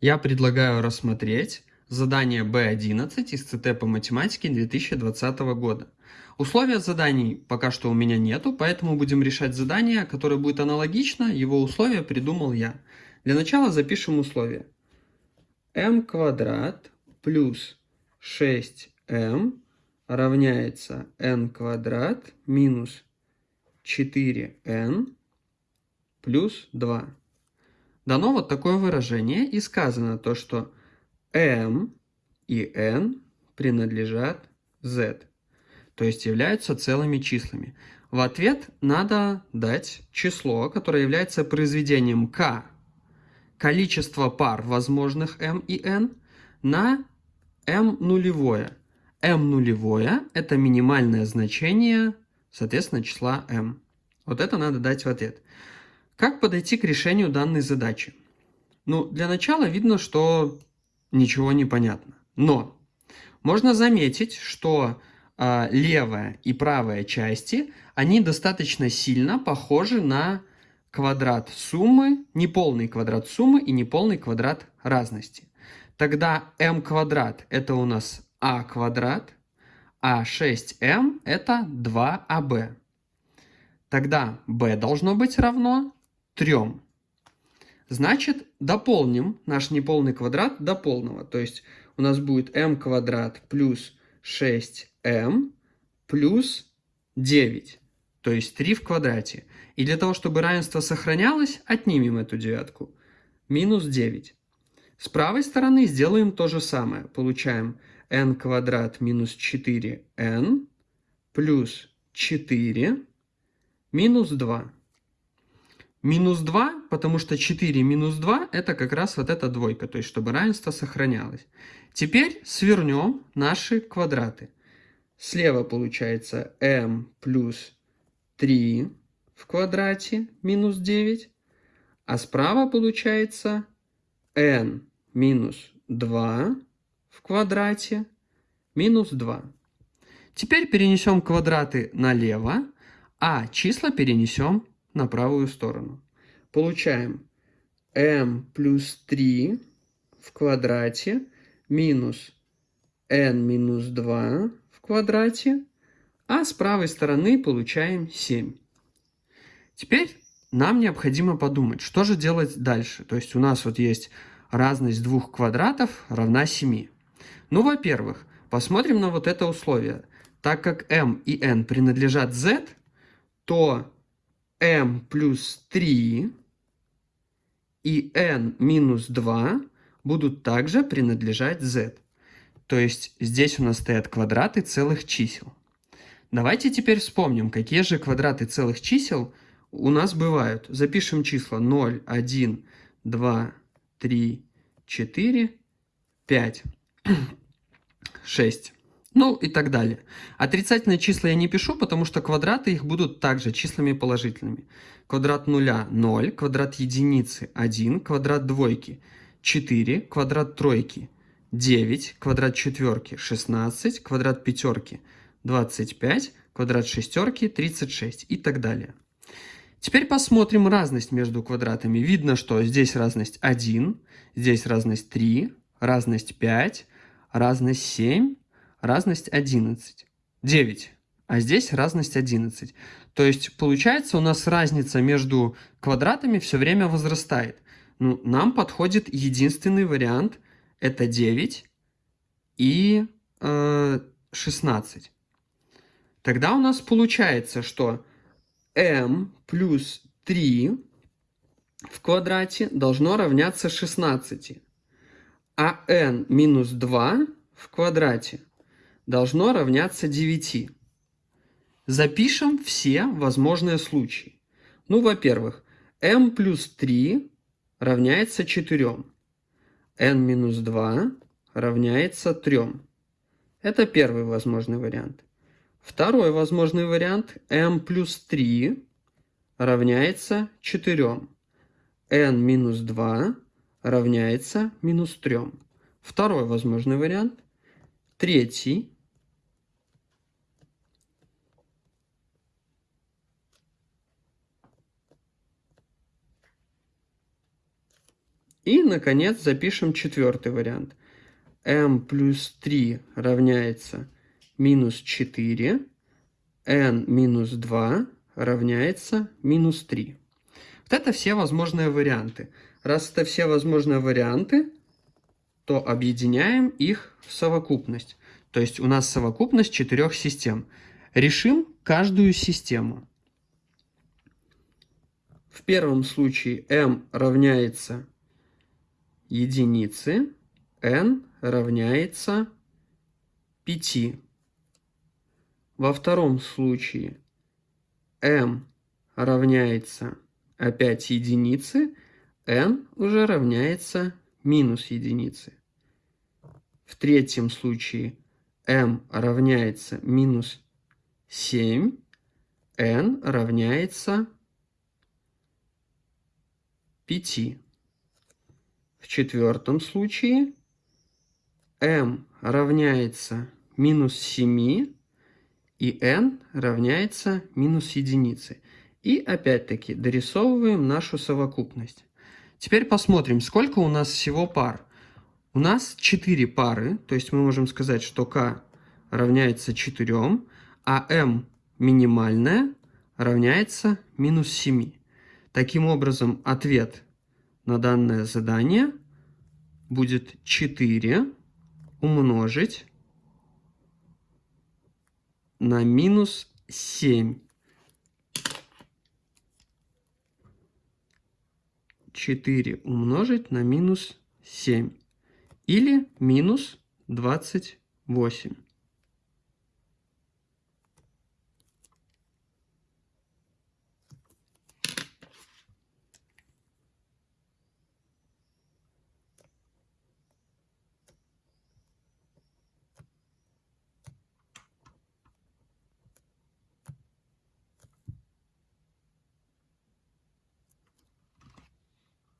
Я предлагаю рассмотреть задание B11 из ЦТ по математике 2020 года. Условия заданий пока что у меня нету, поэтому будем решать задание, которое будет аналогично, его условия придумал я. Для начала запишем условия. m квадрат плюс 6m равняется n квадрат минус 4n плюс 2. Дано вот такое выражение и сказано то, что m и n принадлежат z, то есть являются целыми числами. В ответ надо дать число, которое является произведением k, количество пар возможных m и n, на m нулевое. m нулевое – это минимальное значение, соответственно, числа m. Вот это надо дать в ответ. Как подойти к решению данной задачи? Ну, для начала видно, что ничего не понятно. Но можно заметить, что э, левая и правая части, они достаточно сильно похожи на квадрат суммы, неполный квадрат суммы и неполный квадрат разности. Тогда m квадрат это у нас a квадрат, а 6m это 2ab. Тогда b должно быть равно 3. Значит, дополним наш неполный квадрат до полного. То есть у нас будет m квадрат плюс 6m плюс 9. То есть 3 в квадрате. И для того, чтобы равенство сохранялось, отнимем эту девятку. Минус 9. С правой стороны сделаем то же самое. Получаем n квадрат минус 4n плюс 4 минус 2. Минус 2, потому что 4 минус 2 это как раз вот эта двойка, то есть чтобы равенство сохранялось. Теперь свернем наши квадраты. Слева получается m плюс 3 в квадрате минус 9, а справа получается n минус 2 в квадрате минус 2. Теперь перенесем квадраты налево, а числа перенесем на правую сторону. Получаем m плюс 3 в квадрате минус n минус 2 в квадрате, а с правой стороны получаем 7. Теперь нам необходимо подумать, что же делать дальше. То есть у нас вот есть разность двух квадратов равна 7. Ну, во-первых, посмотрим на вот это условие. Так как m и n принадлежат z, то m плюс 3 и n минус 2 будут также принадлежать z. То есть здесь у нас стоят квадраты целых чисел. Давайте теперь вспомним, какие же квадраты целых чисел у нас бывают. Запишем числа 0, 1, 2, 3, 4, 5, 6. Ну и так далее. Отрицательные числа я не пишу, потому что квадраты их будут также числами положительными. Квадрат нуля 0, квадрат единицы 1, квадрат двойки 4, квадрат тройки 9, квадрат четверки 16, квадрат пятерки 25, квадрат шестерки 36 и так далее. Теперь посмотрим разность между квадратами. Видно, что здесь разность 1, здесь разность 3, разность 5, разность 7, разность 11. 9. А здесь разность 11. То есть получается у нас разница между квадратами все время возрастает. Ну, нам подходит единственный вариант. Это 9 и э, 16. Тогда у нас получается, что m плюс 3 в квадрате должно равняться 16. А n минус 2 в квадрате должно равняться 9. Запишем все возможные случаи. Ну, во-первых, m плюс 3 равняется 4. n минус 2 равняется 3. Это первый возможный вариант. Второй возможный вариант m плюс 3 равняется 4. n минус 2 равняется минус 3. Второй возможный вариант. Третий И, наконец, запишем четвертый вариант. m плюс 3 равняется минус 4, n минус 2 равняется минус 3. Вот это все возможные варианты. Раз это все возможные варианты, то объединяем их в совокупность. То есть у нас совокупность четырех систем. Решим каждую систему. В первом случае m равняется единице, n равняется 5. Во втором случае m равняется опять единице, n уже равняется минус единице. В третьем случае m равняется минус 7, n равняется 5. В четвертом случае m равняется минус 7, и n равняется минус единице. И опять-таки дорисовываем нашу совокупность. Теперь посмотрим, сколько у нас всего пар. У нас 4 пары, то есть мы можем сказать, что k равняется 4, а m минимальная равняется минус 7. Таким образом, ответ на данное задание будет 4 умножить на минус 7. 4 умножить на минус 7. Или минус 28.